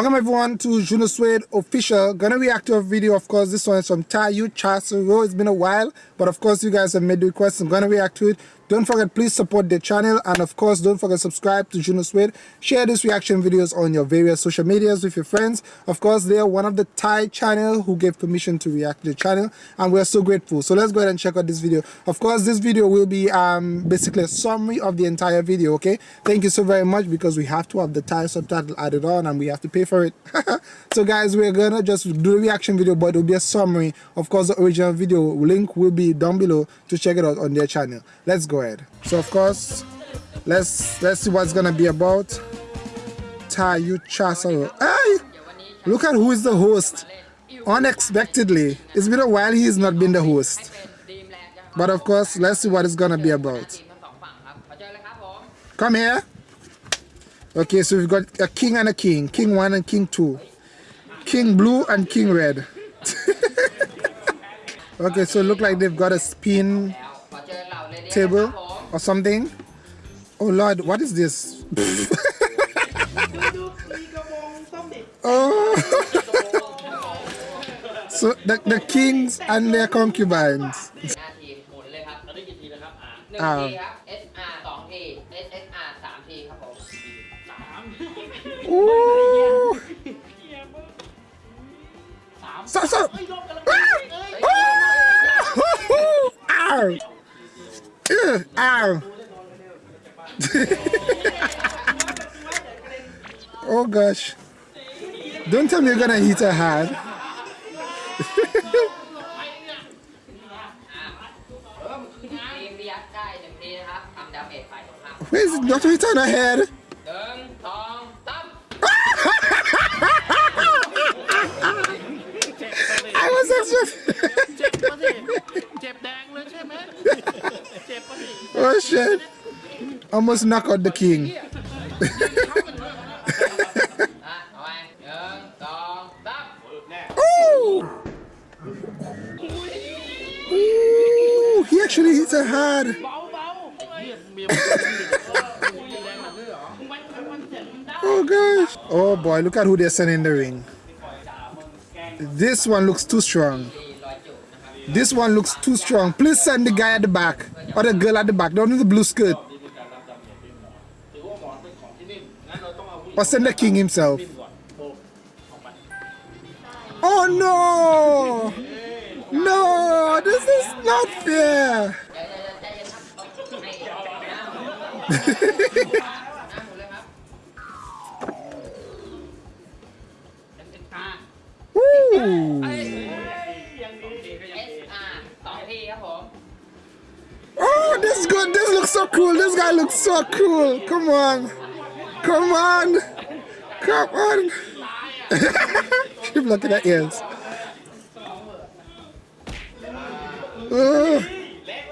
Welcome everyone to Juno Suede official. Gonna react to a video, of course. This one is from Tayu Chasero. It's been a while, but of course you guys have made the request. I'm gonna react to it. Don't forget, please support the channel. And of course, don't forget subscribe to Juno Suede. Share these reaction videos on your various social medias with your friends. Of course, they are one of the Thai channel who gave permission to react to the channel. And we're so grateful. So let's go ahead and check out this video. Of course, this video will be um, basically a summary of the entire video, okay? Thank you so very much because we have to have the Thai subtitle added on and we have to pay for it. so guys, we're gonna just do a reaction video, but it'll be a summary. Of course, the original video link will be down below to check it out on their channel. Let's go So of course, let's let's see what's gonna be about. Tayu Chasaro. Hey! Look at who is the host. Unexpectedly. It's been a while he's not been the host. But of course, let's see what it's gonna be about. Come here. Okay, so we've got a king and a king. King 1 and king 2. King blue and king red. okay, so look like they've got a spin table or something. Oh Lord, what is this? oh. so the, the kings and their concubines. Um, Ooh. So, so. Ow. Ew, ow. Oh gosh. Don't tell me you're gonna hit her hand. Where is it? Not hit on her head. I was expecting. Oh shit. Almost knock out the king. Ooh. Ooh, he actually hits her hard. oh gosh. Oh boy, look at who they're sending in the ring. This one looks too strong. This one looks too strong. Please send the guy at the back or the girl at the back. Don't need the blue skirt. Or send the king himself. Oh no! No! This is not fair! Oh, this. This looks so cool. This guy looks so cool. Come on. Come on. Come on. Keep looking at ears. Oh.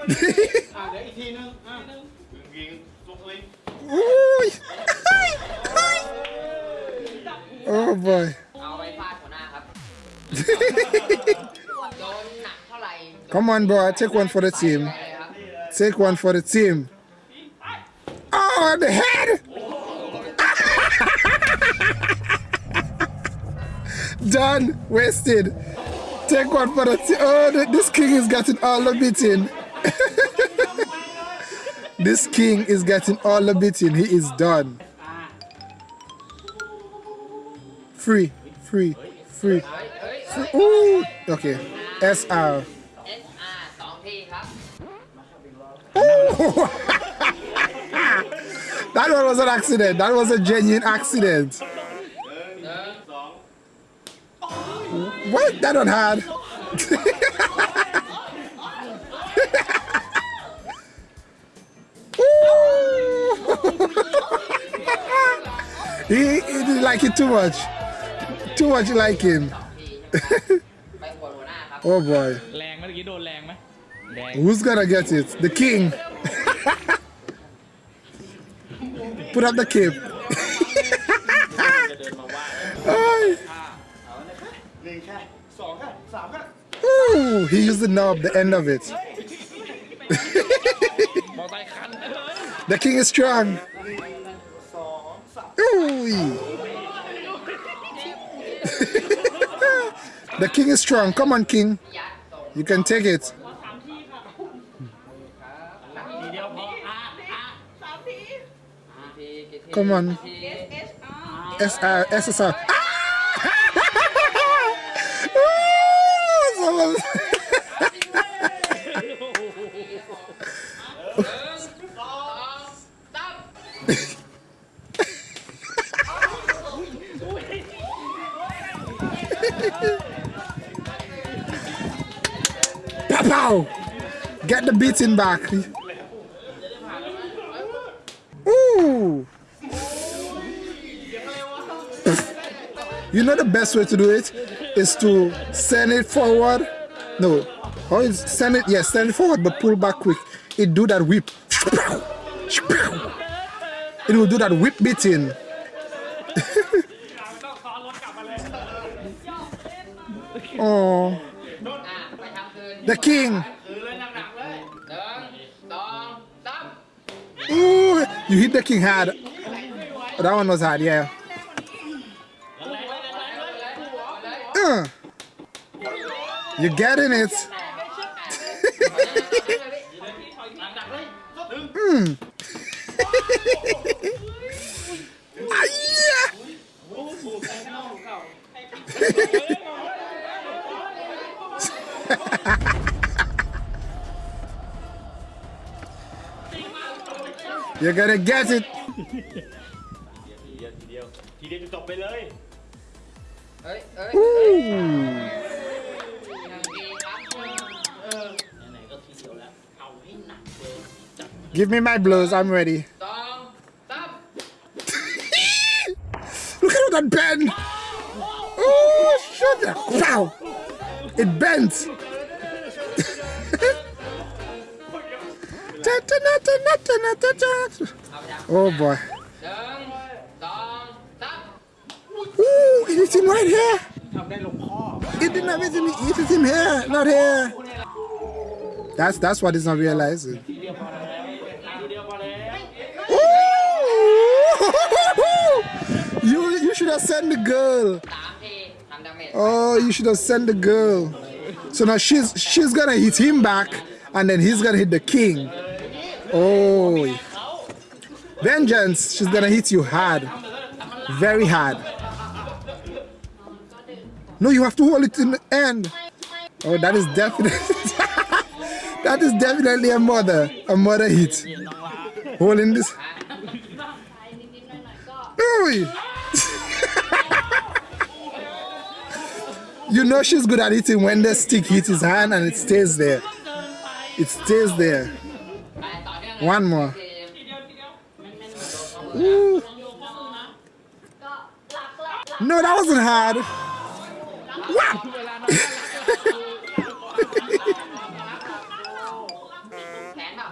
oh boy. Come on, boy. Take one for the team. Take one for the team. Oh, the head! Done. Wasted. Take one for the team. Oh, this king is getting all the beating. this king is getting all the beating. He is done. Free. Free. Free. Ooh, okay. SR. that one was an accident. That was a genuine accident. What? That one had. he, he didn't like it too much. Too much like him. oh boy. Who's gonna get it? The king. Put up the cape. Ooh, he used the knob, the end of it. the king is strong. Ooh. the king is strong. Come on, king. You can take it. Come on. S R S S R. Pow! Get the beating back. Ooh! You know the best way to do it is to send it forward. No, or send it, yes, send it forward, but pull back quick. It do that whip. It will do that whip beating. oh. The king. Ooh, you hit the king hard. That one was hard, yeah. you're getting it. mm. ah, yeah. You're gonna get it ทีเดียวจะจบไปเลย เอ้ยเอ้ย Give me my blows, I'm ready. Stop. Stop. Look at that bend. Oh, shut up. Pow. It bends. oh boy. Ooh, it is him right here. It did not visit me. It is him here, not here. That's that's he's not realizing. should have sent the girl. Oh, you should have sent the girl. So now she's she's gonna hit him back, and then he's gonna hit the king. Oh. Vengeance, she's gonna hit you hard. Very hard. No, you have to hold it in the end. Oh, that is definitely... that is definitely a mother. A mother hit. Holding this... Ooh. You know she's good at eating when the stick hits his hand and it stays there. It stays there. One more. Ooh. No, that wasn't hard. Wow.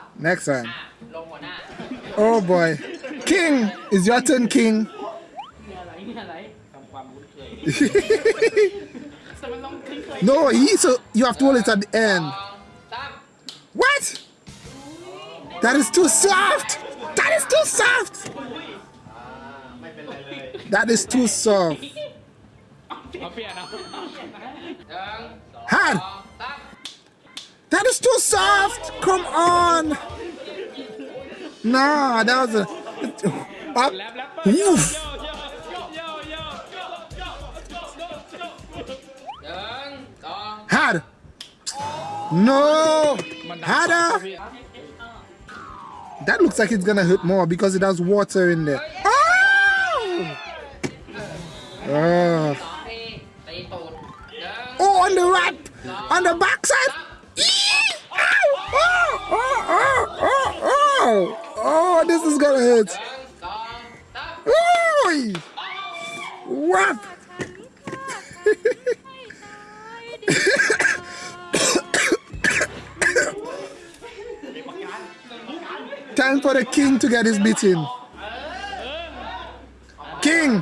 Next time. Oh boy. King, is your turn, King. No, he so you have to hold it at the end. What? That is too soft. That is too soft. That is too soft. Hard. That is too soft. Come on. Nah, that was a. Ah, No! harder. That looks like it's gonna hurt more because it has water in there. Oh! Oh, oh on the right! On the backside! Oh, oh, oh, oh, oh, oh, this is gonna hurt. Ooh. Time for the king to get his beating. King!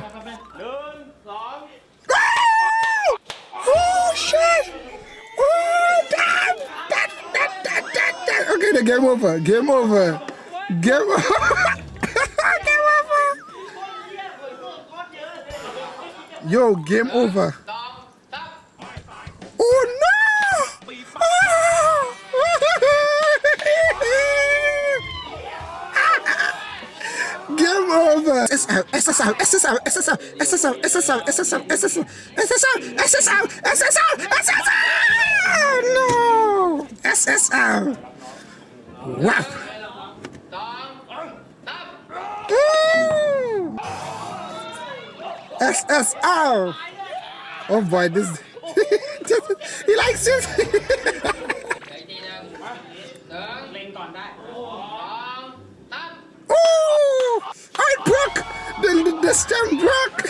Oh! Shit! Oh, damn! That, that, that, that, that. Okay, the game over. Game over. Game over. game over. Yo, game over. SSL, SSL, SSL, SSL, SSL, SSL, SSL, SSL, SSL, SSL, SSL! No! SSL! Wow! SSL! Oh boy, this... he likes it! Broke! The, stem broke!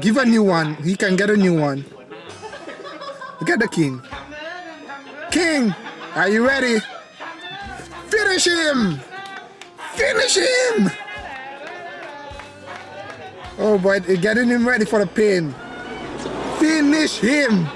Give a new one. He can get a new one. Look at the king. King, are you ready? Finish him! Finish him! Oh boy, getting him ready for the pain. Finish him!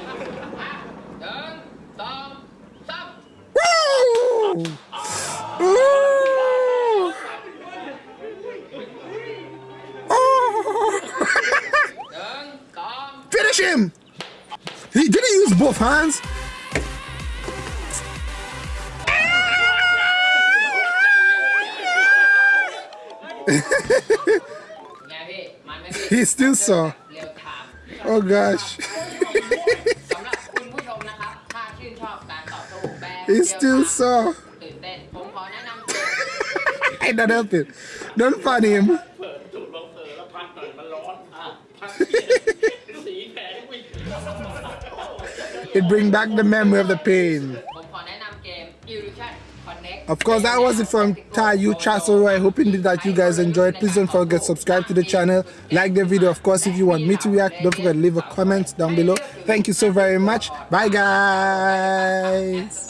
he still saw. Oh gosh. he still saw. I don't help it. Don't fun him. it bring back the memory of the pain. Of course, that was it from Tayu Chassoro. I hope indeed that you guys enjoyed. Please don't forget subscribe to the channel, like the video. Of course, if you want me to react, don't forget leave a comment down below. Thank you so very much. Bye, guys.